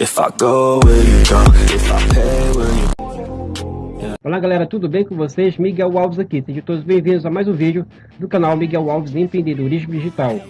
If I go, will you go? If I pay, will you Olá galera, tudo bem com vocês? Miguel Alves aqui, sejam todos bem-vindos a mais um vídeo do canal Miguel Alves Empreendedorismo Digital.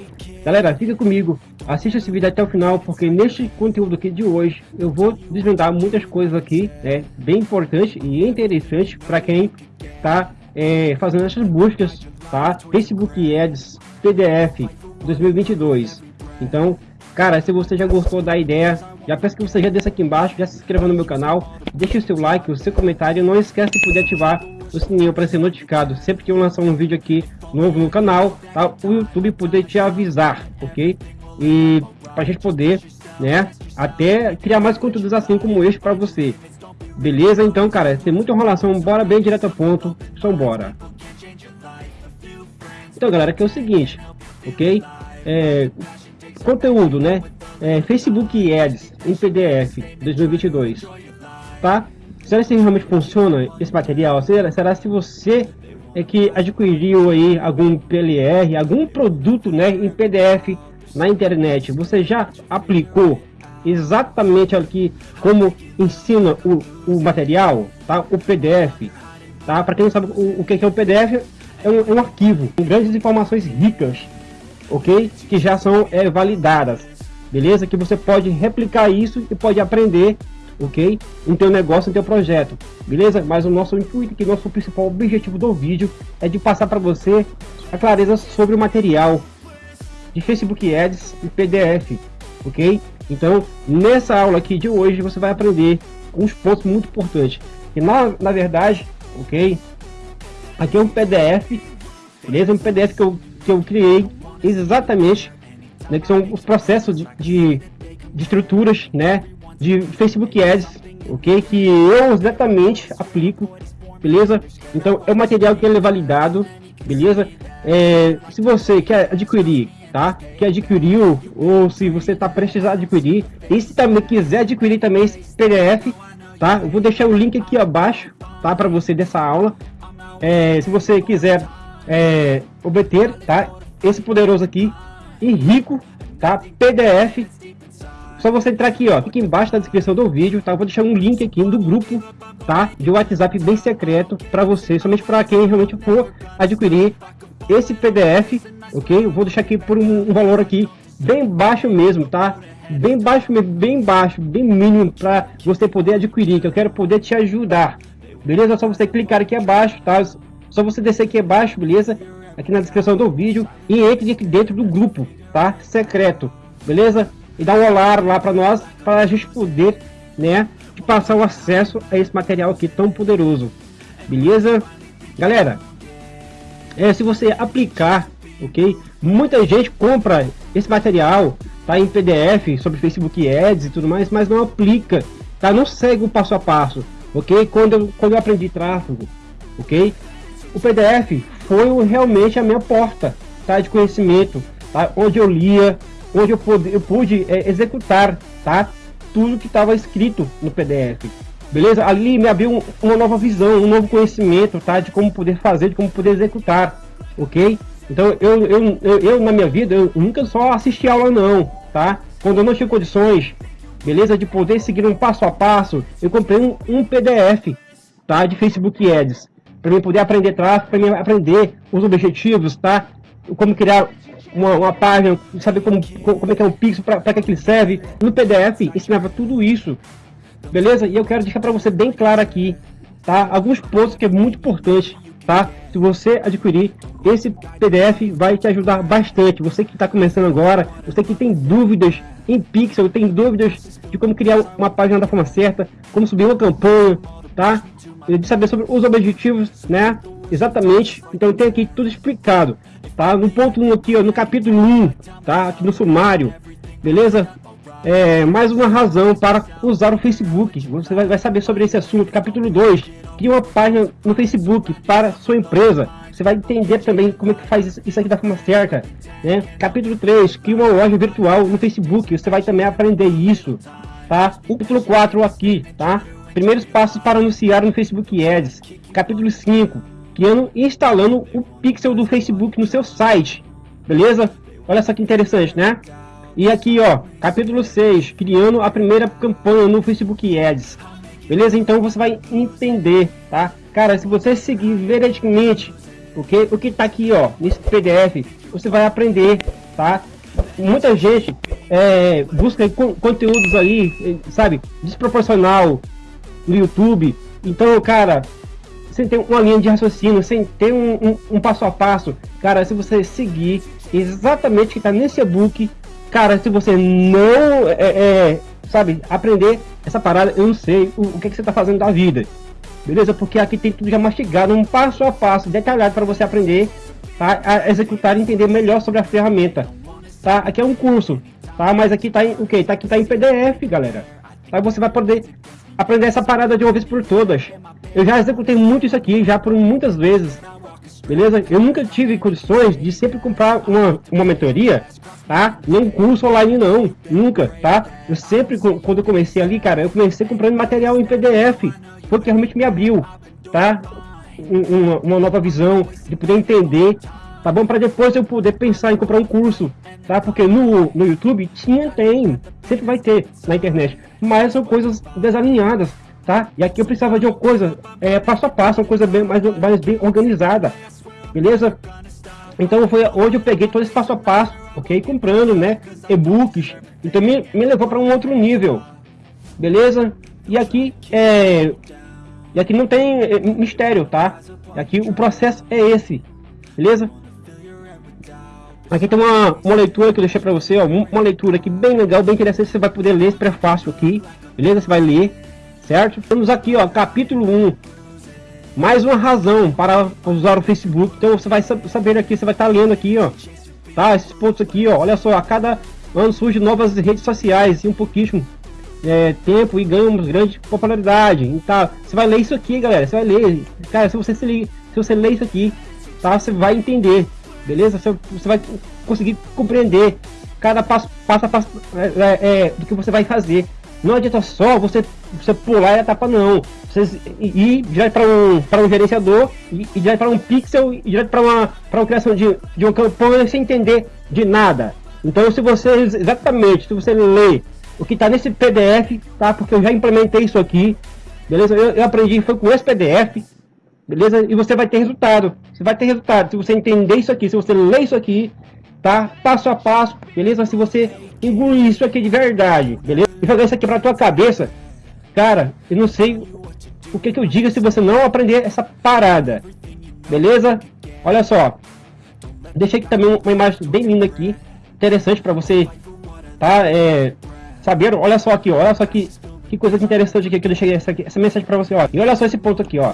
Galera, fica comigo, assista esse vídeo até o final, porque neste conteúdo aqui de hoje eu vou desvendar muitas coisas aqui, né, bem importantes e interessantes para quem está é, fazendo essas buscas, tá? Facebook Ads PDF 2022. Então, cara, se você já gostou da ideia, já peço que você já desça aqui embaixo, já se inscreva no meu canal, deixe o seu like, o seu comentário, não esquece de poder ativar o sininho para ser notificado sempre que eu lançar um vídeo aqui novo no canal, tá? O YouTube poder te avisar, ok? E para a gente poder, né, até criar mais conteúdos assim como este para você. Beleza? Então, cara, tem muita enrolação, bora bem direto ao ponto, só bora. Então, galera, que é o seguinte, ok? É, conteúdo, né? É, Facebook Ads em PDF 2022, tá? Será que realmente funciona esse material? Será, será se você é que adquiriu aí algum PLR, algum produto, né, em PDF na internet, você já aplicou exatamente aqui como ensina o, o material, tá? O PDF, tá? Para quem não sabe o, o que é o PDF, é um, é um, arquivo com grandes informações ricas, ok? Que já são é, validadas, beleza? Que você pode replicar isso e pode aprender, ok? Em teu negócio, em teu projeto, beleza? Mas o nosso intuito, que nosso principal objetivo do vídeo é de passar para você a clareza sobre o material de Facebook Ads e PDF, ok? Então, nessa aula aqui de hoje, você vai aprender uns pontos muito importantes. E na, na verdade, ok? Aqui é um PDF, beleza? Um PDF que eu, que eu criei exatamente, né? Que são os processos de, de, de estruturas, né? De Facebook Ads, ok? Que eu exatamente aplico, beleza? Então, é um material que ele é validado, beleza? É, se você quer adquirir, tá? Que adquiriu, ou se você está prestes a adquirir, e se também quiser adquirir também esse PDF, tá? Eu vou deixar o link aqui abaixo, tá? Para você dessa aula, é, se você quiser é, obter, tá? Esse poderoso aqui e rico, tá? PDF. Só você entrar aqui, ó, aqui embaixo na descrição do vídeo, tá? Eu vou deixar um link aqui do grupo, tá? De WhatsApp bem secreto para você, somente para quem realmente for adquirir esse PDF, ok? Eu vou deixar aqui por um, um valor aqui bem baixo mesmo, tá? Bem baixo, bem baixo, bem mínimo para você poder adquirir, que eu quero poder te ajudar, beleza? É só você clicar aqui abaixo, tá? Só você descer aqui abaixo, beleza? Aqui na descrição do vídeo e entre dentro do grupo, tá? Secreto, beleza? E dá um olá lá para nós, para a gente poder, né? Te passar o acesso a esse material aqui tão poderoso, beleza? Galera, é, se você aplicar, ok? Muita gente compra esse material, tá? Em PDF sobre Facebook Ads e tudo mais, mas não aplica, tá? Não segue o passo a passo ok? Quando eu, quando eu aprendi tráfego, ok? O PDF foi realmente a minha porta, tá? De conhecimento, tá? Onde eu lia, onde eu pude, eu pude é, executar, tá? Tudo que estava escrito no PDF, beleza? Ali me abriu uma nova visão, um novo conhecimento, tá? De como poder fazer, de como poder executar, ok? Então eu, eu, eu, eu na minha vida, eu nunca só assisti aula não, tá? Quando eu não tinha condições beleza? De poder seguir um passo a passo, eu comprei um, um PDF, tá? De Facebook Ads, para mim poder aprender tráfego, para mim aprender os objetivos, tá? Como criar uma, uma página, saber como, como é que é um pixel, para que, que ele serve. No PDF ensinava tudo isso, beleza? E eu quero deixar para você bem claro aqui, tá? Alguns pontos que é muito importante, tá? Se você adquirir esse PDF, vai te ajudar bastante. Você que está começando agora, você que tem dúvidas em Pixel, tem dúvidas de como criar uma página da forma certa, como subir uma campanha, tá? De saber sobre os objetivos, né? Exatamente. Então tem aqui tudo explicado, tá? No ponto 1 aqui, ó, no capítulo 1, tá? Aqui no sumário, beleza? É, mais uma razão para usar o Facebook. Você vai, vai saber sobre esse assunto. Capítulo 2, cria uma página no Facebook para sua empresa. Você vai entender também como é que faz isso aqui da forma certa. Né? Capítulo 3, cria uma loja virtual no Facebook. Você vai também aprender isso. Tá? Capítulo 4 aqui, tá? Primeiros passos para anunciar no Facebook Ads. Capítulo 5, criando e instalando o pixel do Facebook no seu site. Beleza? Olha só que interessante, né? E aqui, ó, capítulo 6, criando a primeira campanha no Facebook Ads. Beleza? Então você vai entender, tá? Cara, se você seguir veridicamente porque o que tá aqui, ó, nesse PDF, você vai aprender, tá? Muita gente é, busca conteúdos aí, sabe, desproporcional no YouTube. Então, cara, sem ter uma linha de raciocínio, sem ter um, um, um passo a passo, cara, se você seguir exatamente o que está nesse e-book, cara, se você não, é, é, sabe, aprender essa parada, eu não sei o, o que, que você está fazendo da vida, beleza? Porque aqui tem tudo já mastigado, um passo a passo, detalhado para você aprender tá? a executar e entender melhor sobre a ferramenta, tá? Aqui é um curso, tá? Mas aqui tá em, o que? Tá aqui tá em PDF, galera. Aí você vai poder aprender essa parada de uma vez por todas. Eu já executei muito isso aqui, já por muitas vezes. Beleza? Eu nunca tive condições de sempre comprar uma, uma mentoria, tá? Nem curso online não, nunca, tá? Eu sempre, quando eu comecei ali, cara, eu comecei comprando material em PDF, porque realmente me abriu, tá? Uma, uma nova visão, de poder entender, tá bom? Para depois eu poder pensar em comprar um curso, tá? Porque no, no YouTube tinha, tem, sempre vai ter na internet, mas são coisas desalinhadas, tá? E aqui eu precisava de uma coisa é, passo a passo, uma coisa bem mais, mais bem organizada, beleza? Então foi onde eu peguei todo esse passo a passo, ok? Comprando, né? E-books. Então me, me levou para um outro nível, beleza? E aqui é e aqui não tem é, mistério, tá? Aqui o processo é esse, beleza? Aqui tem uma, uma leitura que eu deixei para você, ó, uma leitura aqui bem legal, bem interessante, você vai poder ler esse prefácio aqui, beleza? Você vai ler, certo? Temos aqui, ó, capítulo 1. Mais uma razão para usar o Facebook. Então você vai saber aqui, você vai estar tá lendo aqui, ó. Tá? Esses pontos aqui, ó. Olha só, a cada ano surgem novas redes sociais e um pouquíssimo é, tempo e ganhamos grande popularidade. Então, você vai ler isso aqui, galera. Você vai ler. Cara, se você, se, se você ler isso aqui, tá? Você vai entender. Beleza? Você, você vai conseguir compreender cada passo, passo a passo é, é, é do que você vai fazer. Não adianta só você, você pular a etapa não. Você ir direto para um, um gerenciador, e, direto para um pixel, e direto para uma, uma criação de, de uma campanha sem entender de nada. Então se você exatamente, se você ler o que está nesse PDF, tá? Porque eu já implementei isso aqui, beleza? Eu, eu aprendi foi com esse PDF, beleza? E você vai ter resultado. Você vai ter resultado se você entender isso aqui, se você ler isso aqui, tá? Passo a passo, beleza? Se você engolir isso aqui de verdade, beleza? E jogar isso aqui pra tua cabeça, cara, eu não sei o que que eu diga se você não aprender essa parada, beleza? Olha só, deixei aqui também uma imagem bem linda aqui, interessante para você, tá? É, saber, olha só aqui, olha só que, que coisa interessante aqui que eu deixei essa, aqui, essa mensagem para você, ó. E olha só esse ponto aqui, ó.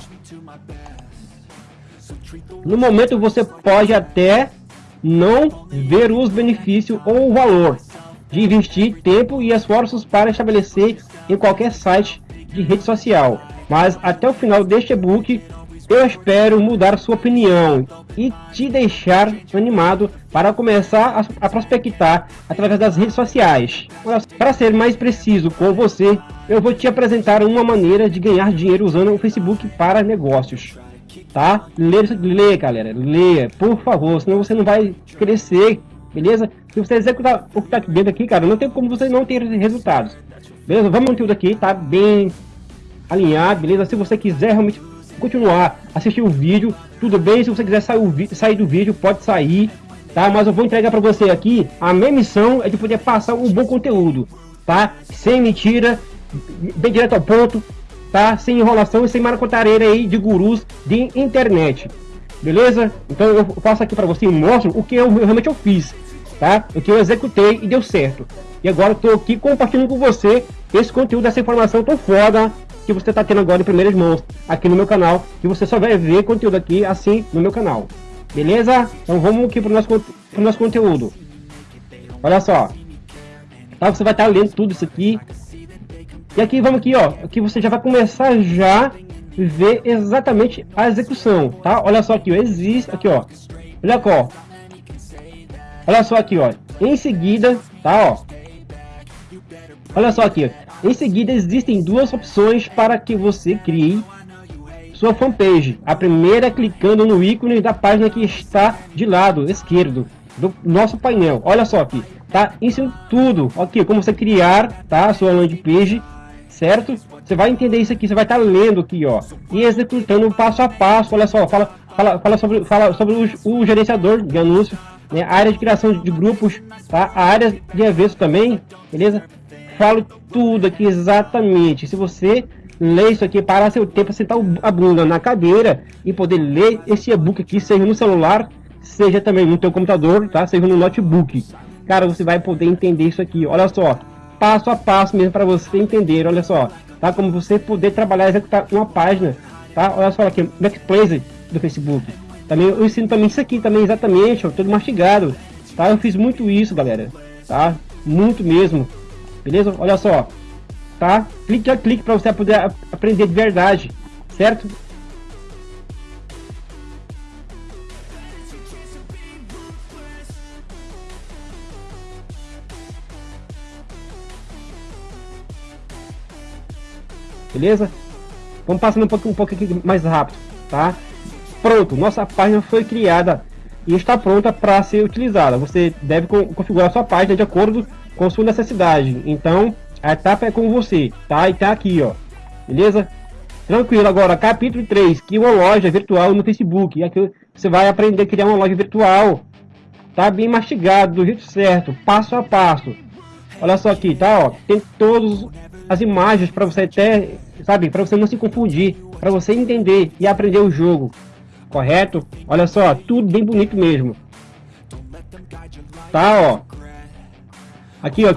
No momento você pode até não ver os benefícios ou o valor de investir tempo e esforços para estabelecer em qualquer site de rede social. Mas até o final deste e-book, eu espero mudar sua opinião e te deixar animado para começar a, prospectar através das redes sociais. Para ser mais preciso com você, eu vou te apresentar uma maneira de ganhar dinheiro usando o Facebook para negócios tá? Lê, lê, galera, leia, por favor, senão você não vai crescer, beleza? Se você executar o que tá aqui dentro aqui, cara, não tem como você não ter resultados. Beleza? Vamos tudo aqui, tá bem alinhado, beleza? Se você quiser realmente continuar assistir o vídeo, tudo bem. Se você quiser sair, sair do vídeo, pode sair, tá? Mas eu vou entregar para você aqui, a minha missão é de poder passar um bom conteúdo, tá? Sem mentira, bem direto ao ponto, tá? Sem enrolação e sem maracotareira aí de gurus de internet. Beleza? Então eu faço aqui para você e mostro o que eu realmente eu fiz, tá? O que eu executei e deu certo. E agora tô aqui compartilhando com você esse conteúdo, essa informação tão foda que você está tendo agora em primeiras mãos aqui no meu canal, que você só vai ver conteúdo aqui assim no meu canal. Beleza? Então vamos aqui para o nosso, pro nosso conteúdo. Olha só. Tá, você vai estar tá lendo tudo isso aqui e aqui, vamos aqui, ó. Aqui você já vai começar já ver exatamente a execução, tá? Olha só aqui, ó. Existe, aqui, ó. Olha aqui, ó. Olha só aqui, ó. Em seguida, tá, ó. Olha só aqui, ó. Em seguida, existem duas opções para que você crie sua fanpage. A primeira é clicando no ícone da página que está de lado esquerdo do nosso painel. Olha só aqui. tá? Ensino tudo, ok, como você criar, tá? A sua landing page, certo? Você vai entender isso aqui, você vai estar tá lendo aqui, ó, e executando passo a passo, olha só, fala, fala, fala sobre, fala sobre o, o gerenciador de anúncio, né? A área de criação de grupos, tá? A área de eventos também, beleza? Falo tudo aqui exatamente, se você ler isso aqui, parar seu tempo, sentar a bunda na cadeira e poder ler esse e-book aqui, seja no celular, seja também no teu computador, tá? Seja no notebook. Cara, você vai poder entender isso aqui. Olha só, passo a passo mesmo para você entender. Olha só, tá? Como você poder trabalhar executar uma página, tá? Olha só aqui, Backplace do Facebook. Também eu ensino também isso aqui também exatamente, ó, todo mastigado, tá? Eu fiz muito isso, galera, tá? Muito mesmo. Beleza? Olha só, tá? Clique a clique para você poder aprender de verdade, certo? Beleza? Vamos passando um pouco, um pouco mais rápido, tá? Pronto, nossa página foi criada e está pronta para ser utilizada. Você deve configurar sua página de acordo com sua necessidade. Então, a etapa é com você, tá? E tá aqui, ó. Beleza? Tranquilo, agora capítulo 3, que é uma loja virtual no Facebook. E aqui você vai aprender a criar uma loja virtual. Tá bem mastigado, do jeito certo, passo a passo. Olha só aqui, tá? Ó, tem todas as imagens para você até, sabe, para você não se confundir, para você entender e aprender o jogo. Correto? Olha só, tudo bem bonito mesmo. Tá, ó. Aqui, ó,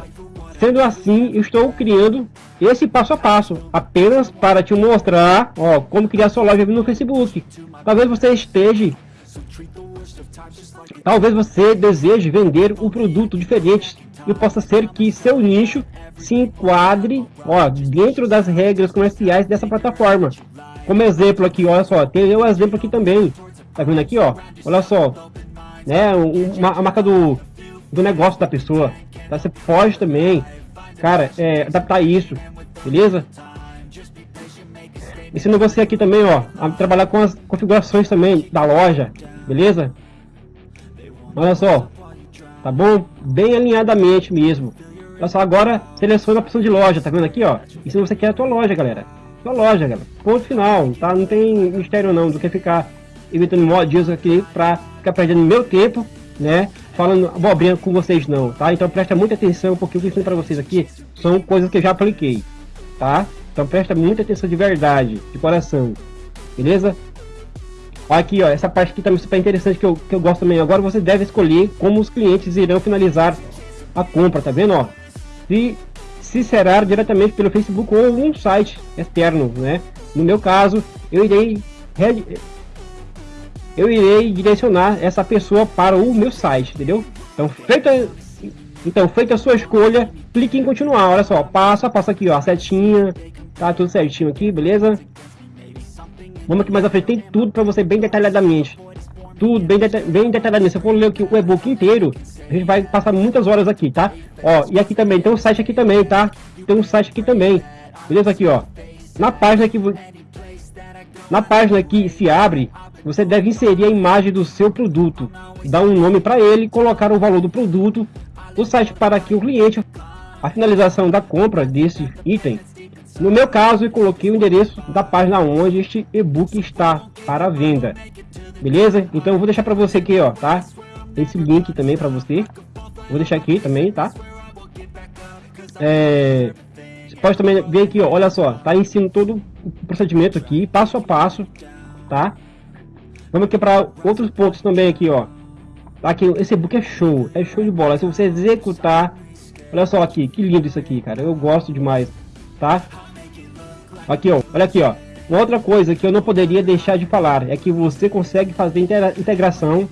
Sendo assim, estou criando esse passo a passo, apenas para te mostrar ó, como criar sua loja no Facebook. Talvez você esteja... Talvez você deseje vender um produto diferente e possa ser que seu nicho se enquadre ó, dentro das regras comerciais dessa plataforma. Como exemplo aqui, olha só, tem um exemplo aqui também. Tá vendo aqui, ó? Olha só, né? Uma, a marca do, do negócio da pessoa. Tá? Você pode também, cara, é, adaptar isso, beleza? Ensino você aqui também, ó, a trabalhar com as configurações também da loja, beleza? Olha só, tá bom? Bem alinhadamente mesmo. Olha só, agora seleciona a opção de loja, tá vendo aqui, ó? E se você quer a tua loja, galera. Tua loja, galera. Ponto final, tá? Não tem mistério não, do que ficar inventando modinhos aqui pra ficar perdendo meu tempo, né? falando abobrinha com vocês não, tá? Então presta muita atenção, porque o que eu ensino para vocês aqui são coisas que eu já apliquei, tá? Então presta muita atenção de verdade, de coração, beleza? Aqui, ó, essa parte aqui também super interessante que eu, que eu gosto também. Agora você deve escolher como os clientes irão finalizar a compra, tá vendo, ó? Se, se será diretamente pelo Facebook ou um site externo, né? No meu caso, eu irei eu irei direcionar essa pessoa para o meu site, entendeu? Então, feita, então, feita a sua escolha, clique em continuar. Olha só, passo a passo aqui, ó, a setinha, tá tudo certinho aqui, beleza? Vamos aqui mais à frente, tem tudo para você bem detalhadamente. Tudo bem, deta bem detalhadamente. Se eu for ler aqui o e-book inteiro, a gente vai passar muitas horas aqui, tá? Ó, e aqui também, tem um site aqui também, tá? Tem um site aqui também. Beleza? Aqui, ó. Na página que... Na página que se abre, você deve inserir a imagem do seu produto, dar um nome para ele, colocar o valor do produto, o site para que o cliente, a finalização da compra desse item. No meu caso, eu coloquei o endereço da página onde este e-book está para venda. Beleza? Então eu vou deixar para você aqui, ó, tá? Esse link também para você. Vou deixar aqui também, tá? É, você pode também ver aqui, ó, olha só, tá ensino todo o procedimento aqui, passo a passo, tá? Vamos aqui para outros pontos também aqui, ó. Aqui, esse book é show, é show de bola. Se você executar, olha só aqui, que lindo isso aqui, cara. Eu gosto demais, tá? Aqui, ó, olha aqui, ó. Uma outra coisa que eu não poderia deixar de falar é que você consegue fazer integração.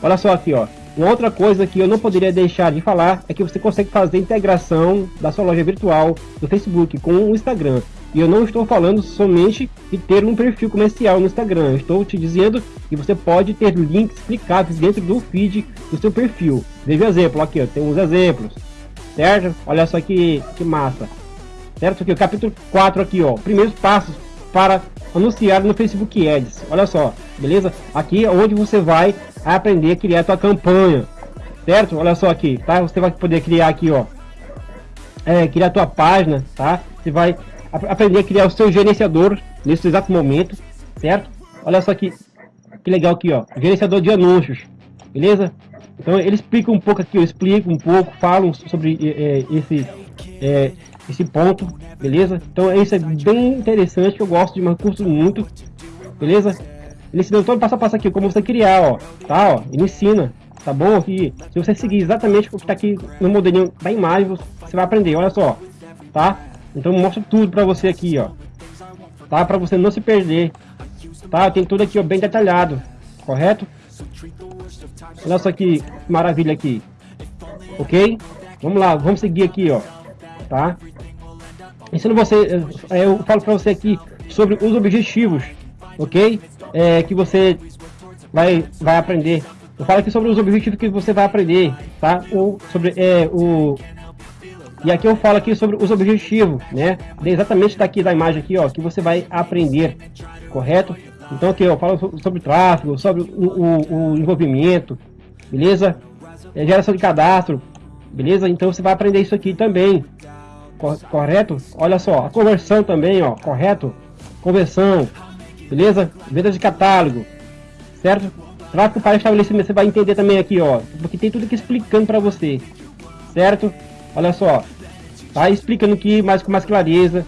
Olha só aqui, ó. Uma outra coisa que eu não poderia deixar de falar é que você consegue fazer integração da sua loja virtual do Facebook com o Instagram. E eu não estou falando somente de ter um perfil comercial no Instagram. Eu estou te dizendo que você pode ter links clicáveis dentro do feed do seu perfil. Veja o exemplo aqui, ó, tem uns exemplos. Certo? Olha só que, que massa. Certo? Aqui, o capítulo 4 aqui, ó. Primeiros passos para anunciar no Facebook Ads. Olha só, beleza? Aqui é onde você vai aprender a criar a tua campanha. certo? Olha só aqui, tá? Você vai poder criar aqui, ó, é, criar a tua página, tá? Você vai aprender a criar o seu gerenciador nesse exato momento, certo? Olha só aqui, que legal aqui, ó, gerenciador de anúncios, beleza? Então ele explica um pouco aqui, eu explico um pouco, falo sobre é, esse é, esse ponto, beleza? Então isso é bem interessante, eu gosto de um curso muito, beleza? Ele ensina todo passo a passo aqui, como você criar, ó, tá, ó, ele ensina, tá bom? Aqui, se você seguir exatamente o que tá aqui no modelinho da imagem, você vai aprender, olha só, tá? Então mostra tudo pra você aqui, ó, tá? Pra você não se perder, tá? Tem tudo aqui, ó, bem detalhado, correto? Olha só que maravilha aqui, ok? Vamos lá, vamos seguir aqui, ó, tá? Ensino você, é, eu falo pra você aqui sobre os objetivos, ok? É, que você vai, vai aprender. Eu falo aqui sobre os objetivos que você vai aprender, tá? Ou sobre é, o e aqui eu falo aqui sobre os objetivos, né? Exatamente daqui da imagem aqui, ó, que você vai aprender, correto? Então aqui eu falo sobre tráfego, sobre o, o, o envolvimento, beleza? É, geração de cadastro, beleza? Então você vai aprender isso aqui também, correto? Olha só, a conversão também, ó, correto? Conversão, beleza? Venda de catálogo, certo? Tráfego para estabelecimento, você vai entender também aqui, ó, porque tem tudo aqui explicando para você, certo? Olha só, tá explicando aqui mais com mais clareza,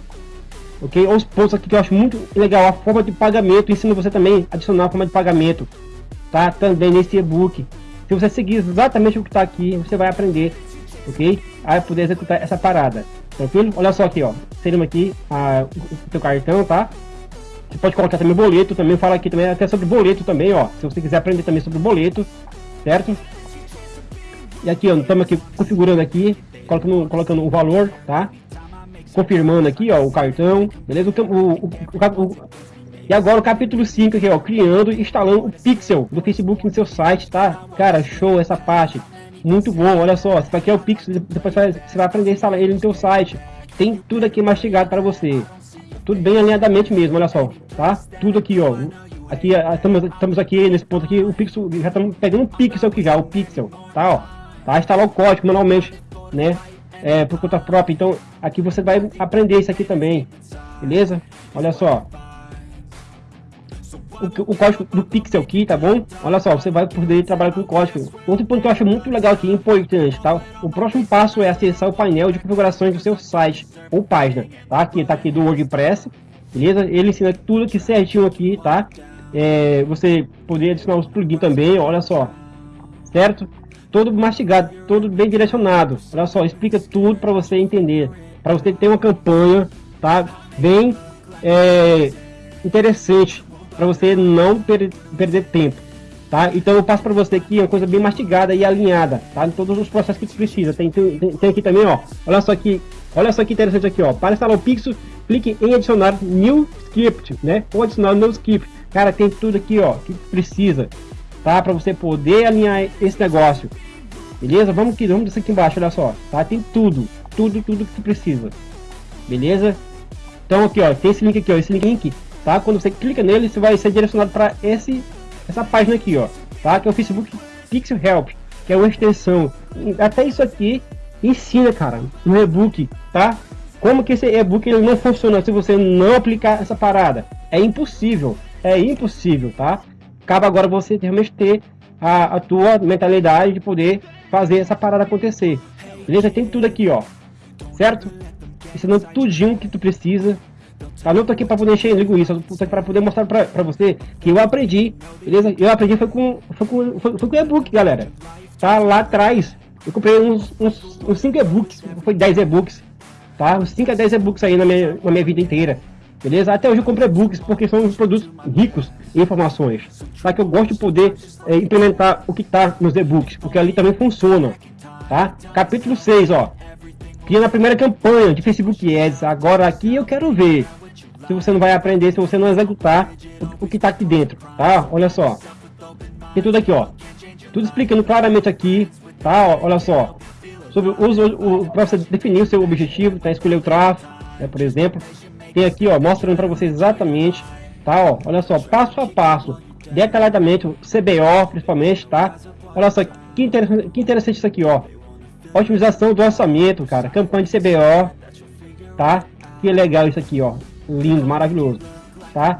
ok? Os pontos aqui que eu acho muito legal, a forma de pagamento, ensino você também a adicionar a forma de pagamento, tá? Também nesse e-book. Se você seguir exatamente o que está aqui, você vai aprender, ok? A poder executar essa parada. Tranquilo? Olha só aqui, ó. Seria aqui a, o teu cartão, tá? Você pode colocar também boleto, também fala aqui também até sobre boleto também, ó. Se você quiser aprender também sobre boleto, certo? E aqui, ó, estamos aqui configurando aqui, colocando, colocando o valor, tá? Confirmando aqui, ó, o cartão, beleza? O, o, o, o e agora o capítulo 5 aqui, ó, criando e instalando o pixel do Facebook no seu site, tá? Cara, show essa parte. Muito bom, olha só, isso aqui é o Pixel, depois você vai aprender a instalar ele no teu site. Tem tudo aqui mastigado para você. Tudo bem alinhadamente mesmo, olha só, tá? Tudo aqui, ó. Aqui, estamos, estamos aqui nesse ponto aqui, o Pixel, já estamos pegando o Pixel aqui já, o Pixel, tá, ó. Tá, instalar o código manualmente, né? É, por conta própria, então aqui você vai aprender isso aqui também, beleza? Olha só, o, o, código do Pixel aqui, tá bom? Olha só, você vai poder trabalhar com o código. Outro ponto que eu acho muito legal aqui, importante, tá? O próximo passo é acessar o painel de configurações do seu site ou página, tá? Aqui, tá aqui do WordPress, beleza? Ele ensina tudo aqui certinho aqui, tá? É, você poder adicionar os plugins também, olha só, certo? Todo mastigado, todo bem direcionado. Olha só, explica tudo para você entender, para você ter uma campanha, tá? Bem é, interessante para você não per perder tempo, tá? Então eu passo para você aqui uma coisa bem mastigada e alinhada, tá? Em todos os processos que você precisa. Tem, tem, tem aqui também, ó. Olha só aqui, olha só que interessante aqui, ó. Para instalar o Pixel, clique em adicionar new script, né? Ou adicionar new script. Cara, tem tudo aqui, ó, que precisa, tá? Para você poder alinhar esse negócio. Beleza? Vamos aqui, vamos aqui embaixo, olha só, tá? Tem tudo, tudo, tudo que você precisa. Beleza? Então aqui, ó, tem esse link aqui, ó, esse link tá? Quando você clica nele, você vai ser direcionado para esse essa página aqui, ó, tá? Que é o Facebook Pixel Help, que é uma extensão. Até isso aqui ensina, cara, no e-book, tá? Como que esse e-book ele não funciona se você não aplicar essa parada? É impossível, é impossível, tá? Cabe agora você realmente ter a, a tua mentalidade de poder fazer essa parada acontecer. Beleza? Tem tudo aqui, ó. Certo? Ensinando tudinho que tu precisa Tá? Não tô aqui para poder encher linguiça, tô aqui para poder mostrar para você que eu aprendi, beleza? Eu aprendi foi com foi com, foi, foi com e-book, galera. Tá lá atrás. Eu comprei uns 5 uns, uns e-books, foi 10 e-books, tá? Uns 5 a 10 e-books aí na minha, na minha vida inteira. Beleza? Até hoje eu comprei e-books porque são produtos ricos em informações. Tá? Que eu gosto de poder é, implementar o que tá nos e-books, porque ali também funciona. Tá? Capítulo 6, ó. Criando a primeira campanha de Facebook Ads. Agora aqui eu quero ver se você não vai aprender, se você não executar o, o que está aqui dentro, tá? Olha só. Tem tudo aqui, ó. Tudo explicando claramente aqui, tá? Olha só. Sobre o, o para você definir o seu objetivo, tá? Escolher o tráfego, né, por exemplo. Tem aqui, ó, mostrando para vocês exatamente, tá? Ó, olha só, passo a passo, detalhadamente, CBO, principalmente, tá? Olha só, Que interessante, que interessante isso aqui, ó. Otimização do orçamento, cara. Campanha de CBO, tá? Que legal isso aqui, ó. Lindo, maravilhoso, tá?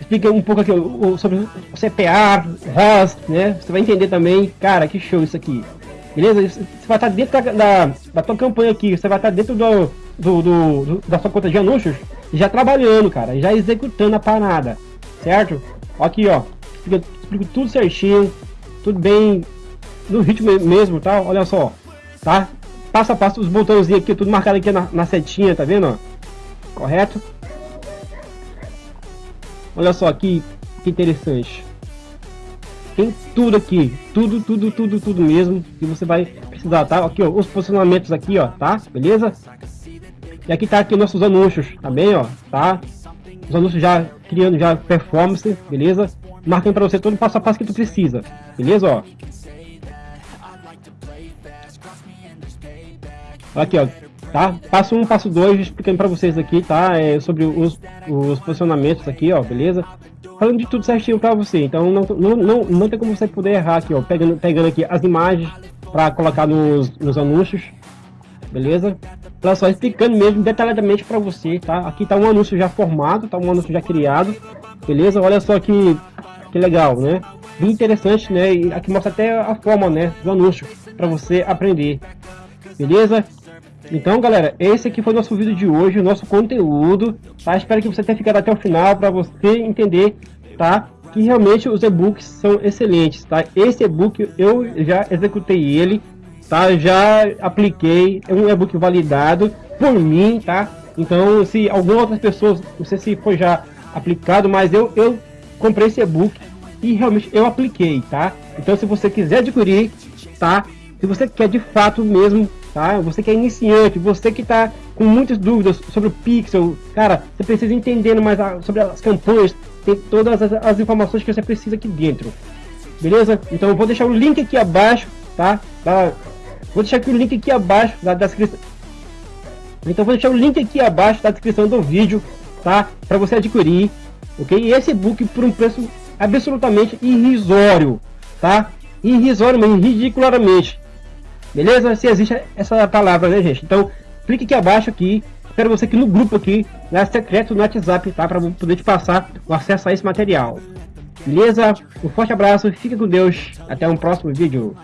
Explica um pouco aqui sobre o CPA, ROS, né? Você vai entender também. Cara, que show isso aqui. Beleza? Você vai estar dentro da, da, da tua campanha aqui. Você vai estar dentro do, do, do, do, da sua conta de anúncios já trabalhando, cara. Já executando a parada. Certo? Aqui, ó. Explica, explica tudo certinho. Tudo bem no ritmo mesmo, tá? Olha só. Tá? Passo a passo, os botãozinhos aqui, tudo marcado aqui na, na setinha, tá vendo? Correto? Olha só que, que interessante. Tem tudo aqui, tudo, tudo, tudo, tudo mesmo que você vai precisar, tá? Aqui, ó, os posicionamentos aqui, ó, tá? Beleza? E aqui tá aqui nossos anúncios, tá bem, ó, tá? Os anúncios já criando já performance, beleza? Marcando para você todo o passo a passo que tu precisa, beleza, ó? Aqui, ó, tá? Passo 1, um, passo 2, explicando para vocês aqui, tá? É, sobre os, os posicionamentos aqui, ó, beleza? Falando de tudo certinho para você, então não, não, não, não tem como você poder errar aqui, ó, pegando, pegando aqui as imagens para colocar nos, nos anúncios, beleza? Olha só, explicando mesmo detalhadamente para você, tá? Aqui tá um anúncio já formado, tá um anúncio já criado, beleza? Olha só que, que legal, né? Bem interessante, né? E aqui mostra até a forma, né, do anúncio para você aprender, beleza? Então, galera, esse aqui foi o nosso vídeo de hoje, o nosso conteúdo, tá? Espero que você tenha ficado até o final para você entender, tá? Que realmente os e-books são excelentes, tá? Esse e-book eu já executei ele, tá? Já apliquei, é um e-book validado por mim, tá? Então, se algumas outras pessoas, não sei se foi já aplicado, mas eu, eu comprei esse e-book e realmente eu apliquei, tá? Então, se você quiser adquirir, tá? Se você quer de fato mesmo tá? Você que é iniciante, você que está com muitas dúvidas sobre o Pixel, cara, você precisa entender mais a, sobre as campanhas, tem todas as, as, informações que você precisa aqui dentro, beleza? Então eu vou deixar o link aqui abaixo, tá? tá? Vou deixar aqui o link aqui abaixo da, descrição. Então vou deixar o link aqui abaixo da descrição do vídeo, tá? Para você adquirir, ok? E esse book por um preço absolutamente irrisório, tá? Irrisório, mas ridiculamente. Beleza? Se existe essa palavra, né, gente? Então, clique aqui abaixo aqui. Espero você aqui no grupo aqui, na secreto no WhatsApp, tá? Para poder te passar o acesso a esse material. Beleza? Um forte abraço, fique com Deus. Até um próximo vídeo.